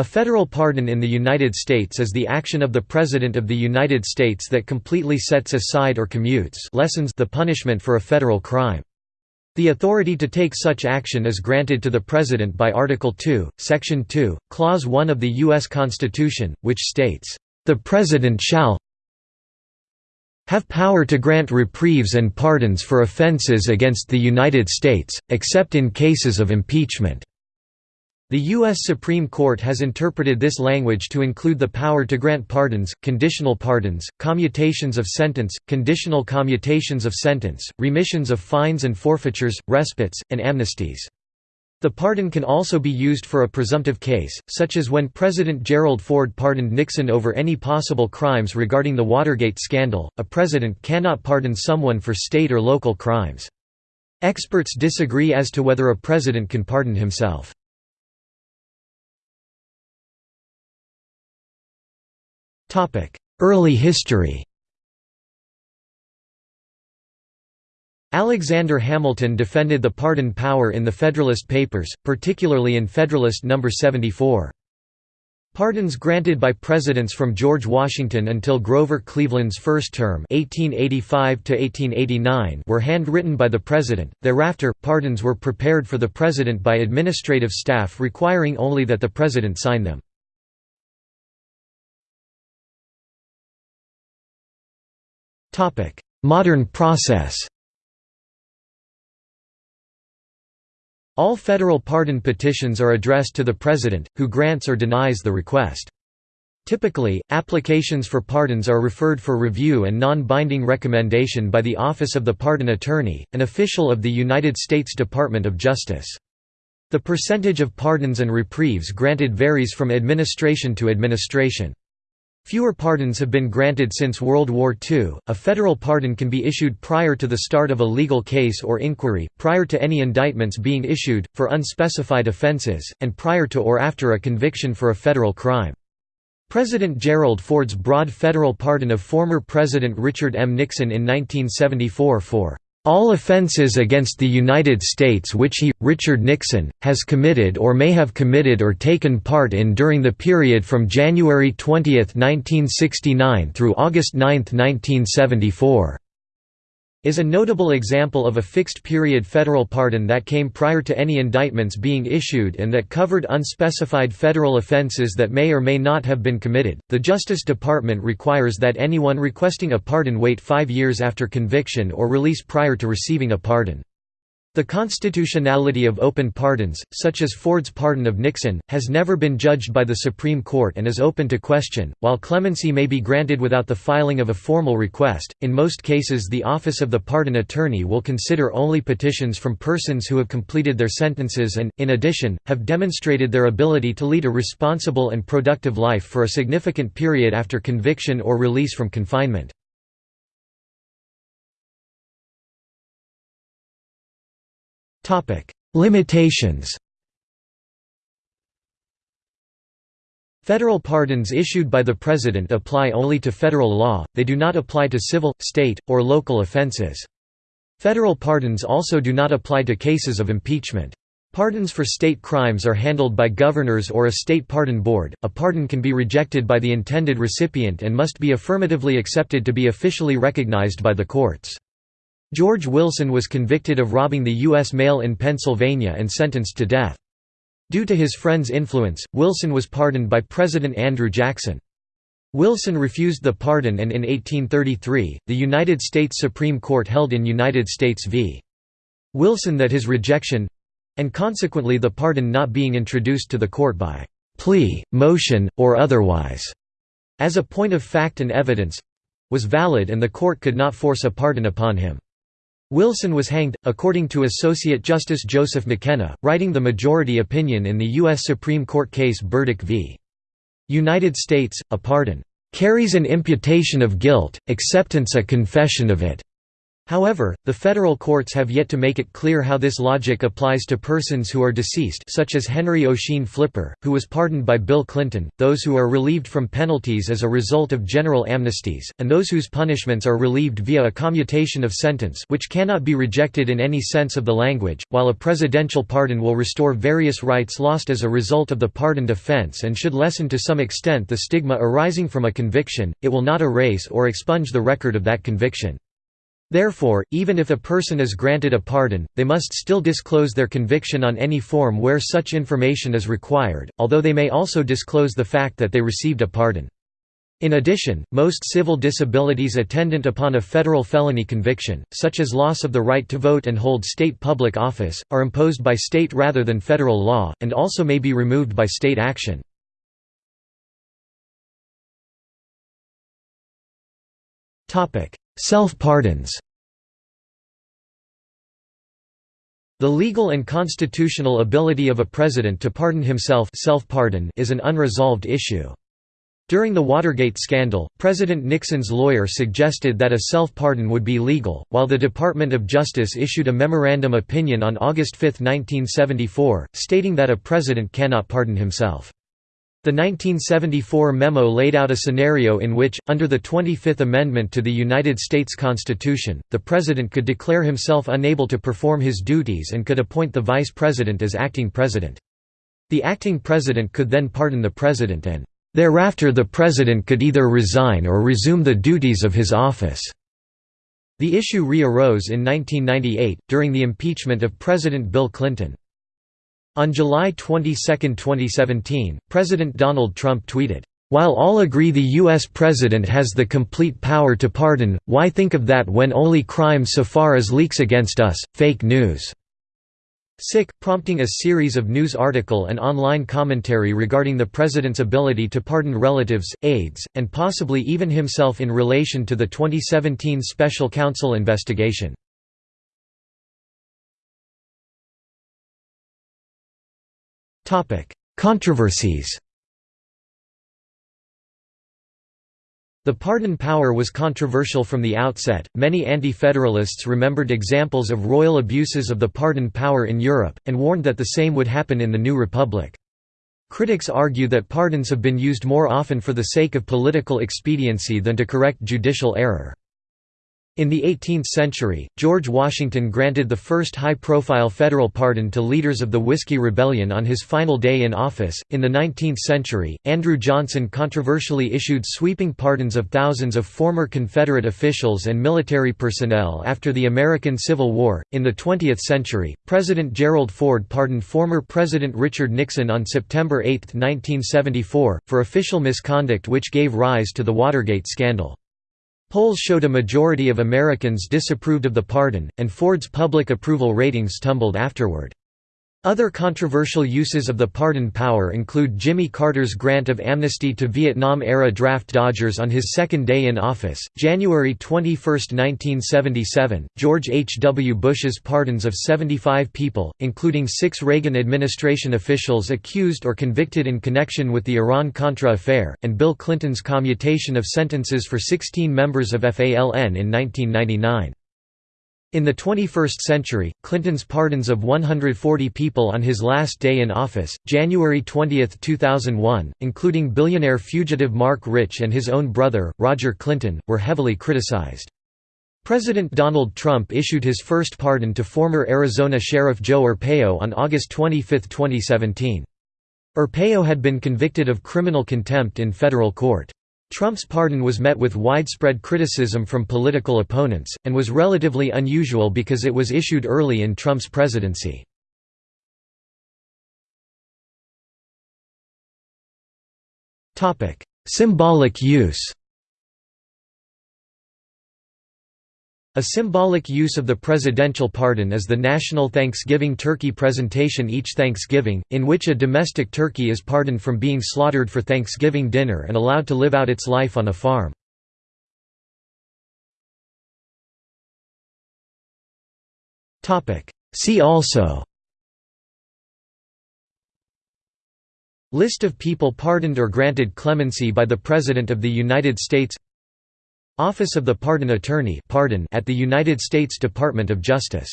A federal pardon in the United States is the action of the President of the United States that completely sets aside or commutes lessens the punishment for a federal crime. The authority to take such action is granted to the President by Article 2, Section 2, Clause 1 of the U.S. Constitution, which states, "...the President shall have power to grant reprieves and pardons for offenses against the United States, except in cases of impeachment." The U.S. Supreme Court has interpreted this language to include the power to grant pardons, conditional pardons, commutations of sentence, conditional commutations of sentence, remissions of fines and forfeitures, respites, and amnesties. The pardon can also be used for a presumptive case, such as when President Gerald Ford pardoned Nixon over any possible crimes regarding the Watergate scandal. A president cannot pardon someone for state or local crimes. Experts disagree as to whether a president can pardon himself. Early history Alexander Hamilton defended the pardon power in the Federalist Papers, particularly in Federalist No. 74. Pardons granted by presidents from George Washington until Grover Cleveland's first term 1885 were handwritten by the president, thereafter, pardons were prepared for the president by administrative staff requiring only that the president sign them. Modern process All federal pardon petitions are addressed to the President, who grants or denies the request. Typically, applications for pardons are referred for review and non-binding recommendation by the Office of the Pardon Attorney, an official of the United States Department of Justice. The percentage of pardons and reprieves granted varies from administration to administration. Fewer pardons have been granted since World War II. A federal pardon can be issued prior to the start of a legal case or inquiry, prior to any indictments being issued, for unspecified offenses, and prior to or after a conviction for a federal crime. President Gerald Ford's broad federal pardon of former President Richard M. Nixon in 1974 for all offenses against the United States which he, Richard Nixon, has committed or may have committed or taken part in during the period from January 20, 1969 through August 9, 1974 is a notable example of a fixed-period federal pardon that came prior to any indictments being issued and that covered unspecified federal offenses that may or may not have been committed. The Justice Department requires that anyone requesting a pardon wait five years after conviction or release prior to receiving a pardon. The constitutionality of open pardons, such as Ford's pardon of Nixon, has never been judged by the Supreme Court and is open to question. While clemency may be granted without the filing of a formal request, in most cases the Office of the Pardon Attorney will consider only petitions from persons who have completed their sentences and, in addition, have demonstrated their ability to lead a responsible and productive life for a significant period after conviction or release from confinement. Limitations Federal pardons issued by the President apply only to federal law, they do not apply to civil, state, or local offenses. Federal pardons also do not apply to cases of impeachment. Pardons for state crimes are handled by governors or a state pardon board. A pardon can be rejected by the intended recipient and must be affirmatively accepted to be officially recognized by the courts. George Wilson was convicted of robbing the U.S. mail in Pennsylvania and sentenced to death. Due to his friend's influence, Wilson was pardoned by President Andrew Jackson. Wilson refused the pardon and in 1833, the United States Supreme Court held in United States v. Wilson that his rejection—and consequently the pardon not being introduced to the court by «plea, motion, or otherwise» as a point of fact and evidence—was valid and the court could not force a pardon upon him. Wilson was hanged, according to Associate Justice Joseph McKenna, writing the majority opinion in the U.S. Supreme Court case Burdick v. United States, a pardon, "...carries an imputation of guilt, acceptance a confession of it." However, the federal courts have yet to make it clear how this logic applies to persons who are deceased such as Henry Ossian Flipper, who was pardoned by Bill Clinton, those who are relieved from penalties as a result of general amnesties, and those whose punishments are relieved via a commutation of sentence which cannot be rejected in any sense of the language, while a presidential pardon will restore various rights lost as a result of the pardoned offense and should lessen to some extent the stigma arising from a conviction, it will not erase or expunge the record of that conviction. Therefore, even if a person is granted a pardon, they must still disclose their conviction on any form where such information is required, although they may also disclose the fact that they received a pardon. In addition, most civil disabilities attendant upon a federal felony conviction, such as loss of the right to vote and hold state public office, are imposed by state rather than federal law, and also may be removed by state action. Self-pardons The legal and constitutional ability of a president to pardon himself self-pardon is an unresolved issue. During the Watergate scandal, President Nixon's lawyer suggested that a self-pardon would be legal, while the Department of Justice issued a memorandum opinion on August 5, 1974, stating that a president cannot pardon himself. The 1974 memo laid out a scenario in which, under the 25th Amendment to the United States Constitution, the President could declare himself unable to perform his duties and could appoint the Vice President as acting President. The acting President could then pardon the President and, "...thereafter the President could either resign or resume the duties of his office." The issue re-arose in 1998, during the impeachment of President Bill Clinton. On July 22, 2017, President Donald Trump tweeted, "...while all agree the U.S. President has the complete power to pardon, why think of that when only crime so far as leaks against us, fake news?" Sick, prompting a series of news article and online commentary regarding the president's ability to pardon relatives, aides, and possibly even himself in relation to the 2017 special counsel investigation. Controversies The pardon power was controversial from the outset. Many anti federalists remembered examples of royal abuses of the pardon power in Europe, and warned that the same would happen in the new republic. Critics argue that pardons have been used more often for the sake of political expediency than to correct judicial error. In the 18th century, George Washington granted the first high-profile federal pardon to leaders of the Whiskey Rebellion on his final day in office. In the 19th century, Andrew Johnson controversially issued sweeping pardons of thousands of former Confederate officials and military personnel after the American Civil War. In the 20th century, President Gerald Ford pardoned former President Richard Nixon on September 8, 1974, for official misconduct which gave rise to the Watergate scandal. Polls showed a majority of Americans disapproved of the pardon, and Ford's public approval ratings tumbled afterward. Other controversial uses of the pardon power include Jimmy Carter's grant of amnesty to Vietnam-era draft dodgers on his second day in office, January 21, 1977, George H. W. Bush's pardons of 75 people, including six Reagan administration officials accused or convicted in connection with the Iran-Contra affair, and Bill Clinton's commutation of sentences for 16 members of FALN in 1999. In the 21st century, Clinton's pardons of 140 people on his last day in office, January 20, 2001, including billionaire fugitive Marc Rich and his own brother, Roger Clinton, were heavily criticized. President Donald Trump issued his first pardon to former Arizona Sheriff Joe Arpaio on August 25, 2017. Arpaio had been convicted of criminal contempt in federal court. Trump's pardon was met with widespread criticism from political opponents, and was relatively unusual because it was issued early in Trump's presidency. Symbolic use A symbolic use of the presidential pardon is the National Thanksgiving Turkey presentation each Thanksgiving, in which a domestic turkey is pardoned from being slaughtered for Thanksgiving dinner and allowed to live out its life on a farm. See also List of people pardoned or granted clemency by the President of the United States Office of the Pardon Attorney at the United States Department of Justice